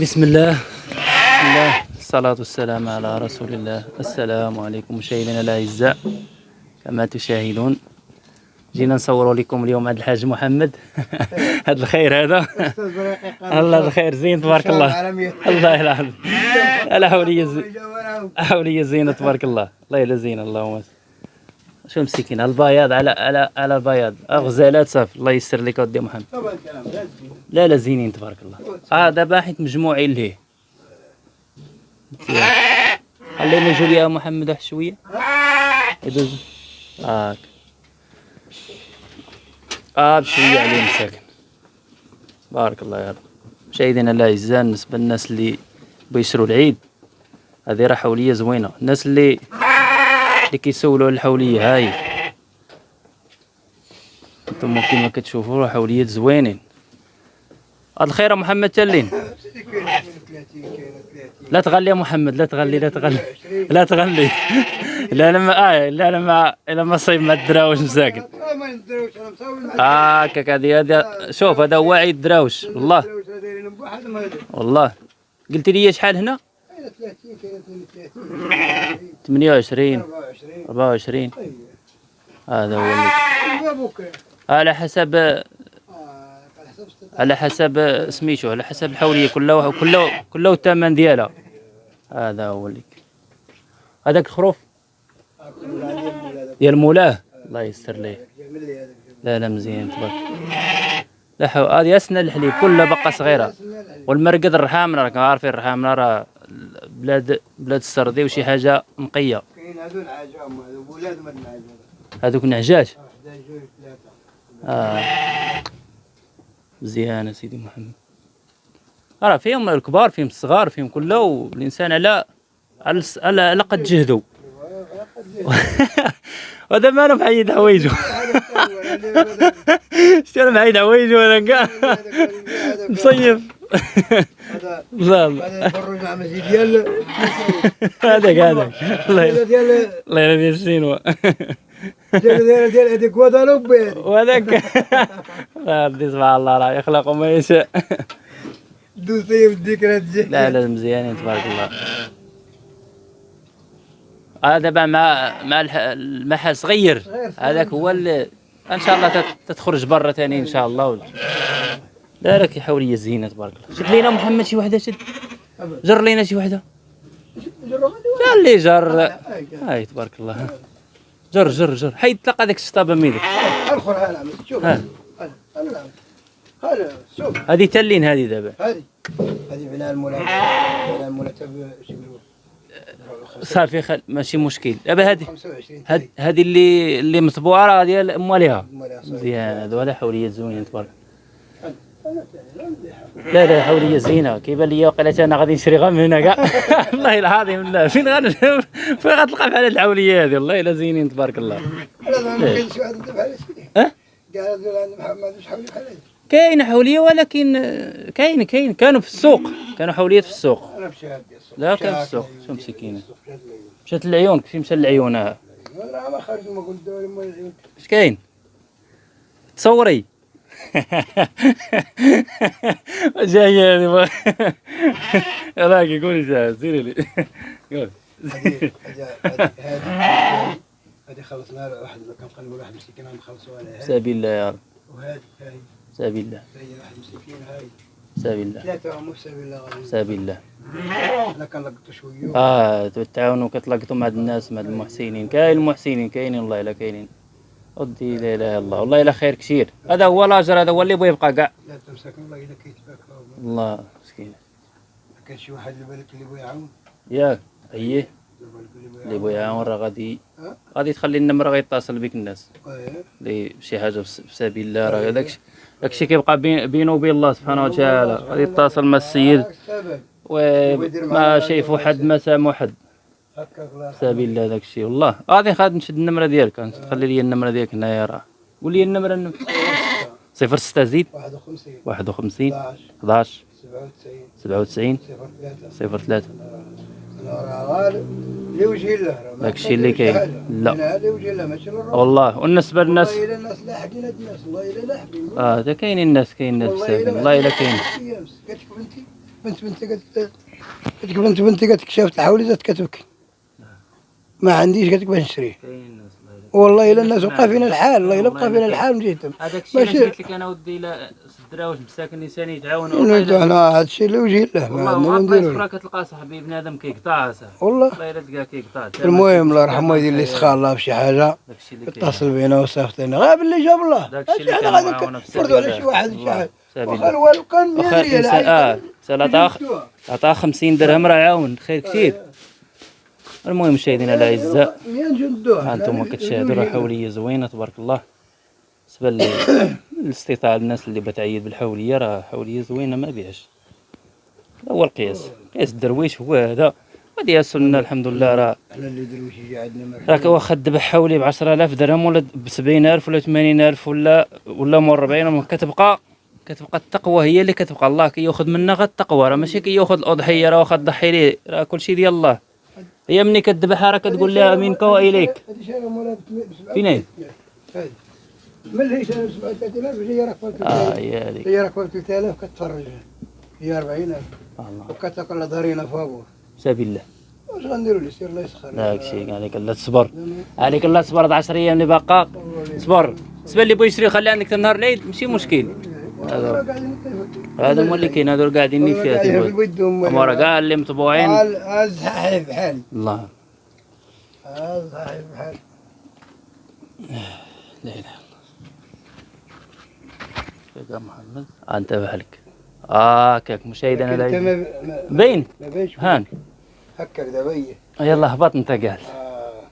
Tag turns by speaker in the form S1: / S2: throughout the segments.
S1: بسم الله بسم الله الصلاة والسلام على رسول الله السلام عليكم مشاهدينا الأعزاء كما تشاهدون جينا نصوروا لكم اليوم عند الحاج محمد هذا الخير هذا الله الخير زين تبارك الله الله العظيم لا حولية زين حولية زينة تبارك الله الله يلا زين اللهم شو مسكين؟ البياض على على على البياض غزالات صافي الله يسر لك ودي محمد. لا لا زينين تبارك الله. آه دابا حيت مجموعين ليه. خلينا نجيو ليها محمد واحد شوية. يدوز. هاك آه بشوية عليه مساكن. بارك الله يا رب. مشاهدينا الأعزاء بالنسبة للناس اللي بيشروا العيد هذه راه حوليه زوينة. الناس اللي اللي كيسولوا على الحولية. هاي. أنتم كيما كتشوفوا حوليات زوينين. هاد الخير يا محمد تلين. لا تغلي يا محمد لا تغلي لا تغلي لا تغلي. لا لما آه لا لما لما صيب ما الدراوش مساكن. هاكاك هذه هذه شوف هذا هو عيد دراوش والله. والله. قلت لي شحال هنا؟ 28 24 هذا هو على حسب على حسب سميتو على حسب الحولية كلها كلها كلها الثمن ديالها. هذا هو اللي. هذاك الخروف؟ ديال مولاه. الله يستر ليه. لا لا مزيان تبارك لا هذه اسنى الحليب كلها بقى صغيرة. والمرقد الرحام راكم عارفين الرحام راه بلاد بلاد السردي وشي حاجة نقية.
S2: كاين هذو العجام هذو ولاد من العجام
S1: هذوك النعجاج
S2: 11 جوج ثلاثة
S1: آه. مزيان سيدي محمد. راه فيهم الكبار فيهم الصغار فيهم كله والإنسان على على الس- على على قد جهده. ما أنا محيد حوايجه شتي أنا محيد حوايجه أنا كاع مصيف. لا لا.
S2: هذا الفروج مع مسجد ديال
S1: هذاك هذاك. الله
S2: ديال
S1: الله يلا. ديال السينما
S2: ديال ديال ديال هذيك كوادالوب هذيك
S1: وهذاك. ربي سبحان الله راه يخلق ما يشاء
S2: دوز طيب الذكرى تجي.
S1: لا لا مزيانين تبارك الله. هذا دابا مع مع المحل صغير. هذاك هو اللي إن شاء الله تت- تتخرج برا ثاني إن شاء الله. لا لك حوليه زينه تبارك الله. شد لينا محمد شي وحده شد. جر لينا شي وحده. جر اللي جر. هاي تبارك الله. جر جر جر. حيد تلقى ديك الشطابه ميدك
S2: الآخر ها نعم شوف. هذا شوف.
S1: هذه تلين هذه دابا.
S2: هذه. هذه بناء المولى. بناء المولى
S1: صافي خل... ماشي مشكل. دابا هذه
S2: 25
S1: هاد- هذه اللي اللي مطبوعة راه ديال
S2: صغير.
S1: مزيان هذا حوليه زوينه تبارك لا لا حوليه زينة. كيبان لي وقيلا أنا غادي نشري غير من هنا كاع والله العظيم لا فين غادي فين غتلقى بحال هاد الحولية هذه؟ والله إلا زينين تبارك الله.
S2: هذا ما كاينش واحد بحال هذا
S1: كاين حولية ولكن كاين كاين. كانوا في السوق. كانوا حوليات في السوق.
S2: هادي
S1: لا، كان في السوق. شو
S2: لي.
S1: مشات العيون كيف مشى العيون ها
S2: راه ما خرج ما قلت
S1: اش كاين؟ تصوري. جاية هذه راكي قولي جاهز سيري لي. قول
S2: هذه خلصنا له واحد كان قلبوا واحد مسكين عم خلصوا على هذه
S1: سبيل الله يا رب.
S2: وهذه هاي.
S1: سبيل الله.
S2: هاي واحد مسكين هاي.
S1: سبيل الله.
S2: ثلاثة هم في سبيل الله
S1: سبيل الله.
S2: أنا كنلقطوا شوية.
S1: آه تعاونوا كتلاقطوا مع هاد الناس مع هاد المحسنين. كاين المحسنين كاينين والله إلا كاينين. ودي لا إله إلا الله. والله الا خير كثير. هذا هو الاجر هذا هو اللي بغى يبقى كاع
S2: لا تمسك والله إلا كيتباك
S1: الله مسكين.
S2: كان شي واحد اللي بالك اللي بغى يعاون؟
S1: ياك أييه.
S2: اللي
S1: بغى يعاون. راه غادي؟ غادي تخلي النمره غيتصل بك الناس.
S2: إيه.
S1: اللي شي حاجة بس- بسبيل الله راه داكشي داكشي كيبقى بين- بينه وبين الله سبحانه وتعالى. غادي يتصل مع السيد.
S2: هاك السبب
S1: وما شايف حد ما سامو حد. سبيل الله داكشي والله غادي غادي نشد النمره ديالك تخلي لي النمره ديالك هنايا راه قول لي النمره النم- صفر ستة زيد
S2: 51
S1: واحد وخمسين
S2: 11
S1: 11
S2: 97
S1: سبعة وتسعين
S2: 03
S1: صفر ثلاثة
S2: أنا راه غالب لوجه الله ما
S1: داكشي اللي كاين. لا. والله والنسبة للناس
S2: والله الا الناس لاحقين الناس والله الا لاحقين
S1: آه ده كاينين الناس كاين الناس
S2: والله الا
S1: كاين
S2: كتشوف انت بنت بنتي قالت قالت بنت بنتي قالت شافت الحولي زادت كتبكي ما عنديش قالت باش نشريه
S1: الله يرحمهم.
S2: والله إلا الناس بقى فينا الحال الله إلا بقى فينا الحال مشيتم
S1: هذاك الشيء اللي قلت لك أنا ودي لا الدراوش مساكن الإنسان يتعاونوا والله
S2: إحنا هذا الشيء اللي وجه الله ما
S1: والله
S2: عندنا نديرو.
S1: أخرى كتلقى صاحبي بنادم كيقطع صاحبي.
S2: والله.
S1: والله إلا تلقاه كيقطع.
S2: المهم الله يرحمه يدير لي سخاء الله بشي
S1: حاجة.
S2: اتصل بينا وصيفطينا غاب اللي جاب الله.
S1: داك الشيء اللي كان
S2: نفرضوا على شي واحد
S1: الله.
S2: شي
S1: حاجة.
S2: واخا
S1: الله.
S2: الوالد كان 100
S1: واخا
S2: ريال.
S1: آه عطاه
S2: شفتوها.
S1: عطاه 50 درهم راه عاون خير كثير. المهم مشاهدينا الأعزاء
S2: 100 جندوها
S1: ها أنتم كتشاهدوا راه حوليه زوينة تبارك الله. بالنسبة لل- لاستطاع الناس اللي بتعيد بالحولية راه حولية زوينة ما بيعش هو القياس. قياس الدرويش هو هذا. غادي السنة الحمد لله راه
S2: إحنا اللي درويش يجي عندنا
S1: راك واخا تذبح حولي ب 10000 درهم ولا ب 70000 ولا 80000 ولا ولا مور 40 كتبقى كتبقى التقوى هي اللي كتبقى. الله كيأخذ منا غير التقوى. راه ماشي كيأخذ الأضحية راه واخا تضحي ليه؟ راه كلشي ديال الله. هي مني كتذبحها راه كتقول لها منك وإليك.
S2: هذه شارع مولاها ب
S1: فين هي؟
S2: هذه ملي شارع ب 37000 هي راك ب
S1: آه
S2: 3000
S1: هي
S2: راك ب 3000 كتفرج هي 40000
S1: الله.
S2: وكتاكل لها ضرينا فابور
S1: سبيل الله.
S2: واش غنديروا لي؟ سير الله يسخر.
S1: داك الشيء عليك الله تصبر. عليك الله تصبر هاد 10 أيام اللي باقا صبر بالنسبة اللي بغى يشري خليه عندك نهار العيد. ماشي مشكل. هذا هو اللي كاين هذول قاعدين
S2: في الود
S1: هما راه كاع اللي مطبوعين
S2: هذا صحيح بحال
S1: الله.
S2: هذا صحيح بحال
S1: لا إله إلا الله. يا محمد. آه انت بحالك
S2: آه
S1: باين
S2: ما بينش
S1: هان.
S2: هكاك دابا هي
S1: يلا هبط انت قاعد
S2: آه.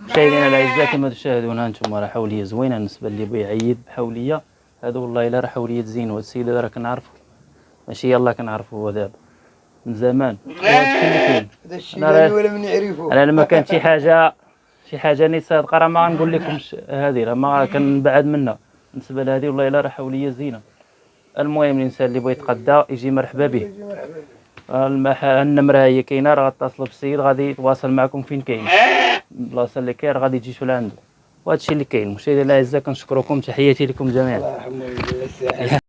S1: مشاهدينا الأعزاء كما تشاهدون أنتم راه حولية زوينة بالنسبة اللي بغى يعيد بحوليه هذا والله الا راه حوليه زين وهاد السيد هذا راه كنعرفو ماشي يلا كنعرفو هو دابا. من زمان. كاين.
S2: هذا الشيء ولا من يعرفه.
S1: أنا لما كانت شي حاجة شي حاجة ني صادقه راه ما غنقول لكمش هذه راه ما كنبعد منها بالنسبة لهذه والله الا راه حوليه زينه المهم الإنسان اللي بغى يتقدى يجي مرحبا به. النمره هي كاينة راه غتصلوا بالسيد غادي يتواصل معكم فين كاين. البلاصة اللي كاين غادي تجيو لعنده وهذا الشيء اللي كاين. مشاهدينا الاعزاء كنشكركم تحياتي لكم جميعا.
S2: الله يرحمه